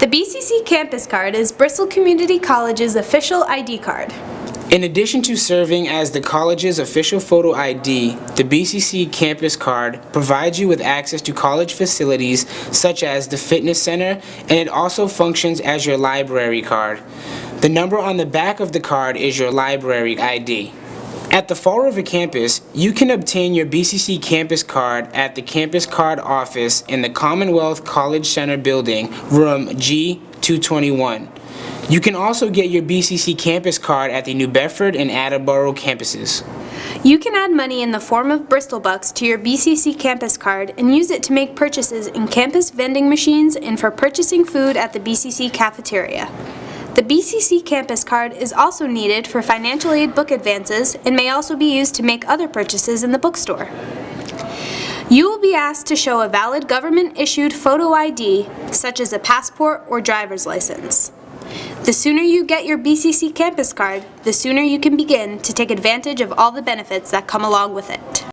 The BCC Campus Card is Bristol Community College's official ID card. In addition to serving as the college's official photo ID, the BCC Campus Card provides you with access to college facilities such as the fitness center, and it also functions as your library card. The number on the back of the card is your library ID. At the Fall River campus, you can obtain your BCC Campus Card at the Campus Card office in the Commonwealth College Center building, room G221. You can also get your BCC Campus Card at the New Bedford and Attleboro campuses. You can add money in the form of Bristol Bucks to your BCC Campus Card and use it to make purchases in campus vending machines and for purchasing food at the BCC cafeteria. The BCC Campus Card is also needed for financial aid book advances and may also be used to make other purchases in the bookstore. You will be asked to show a valid government-issued photo ID, such as a passport or driver's license. The sooner you get your BCC Campus Card, the sooner you can begin to take advantage of all the benefits that come along with it.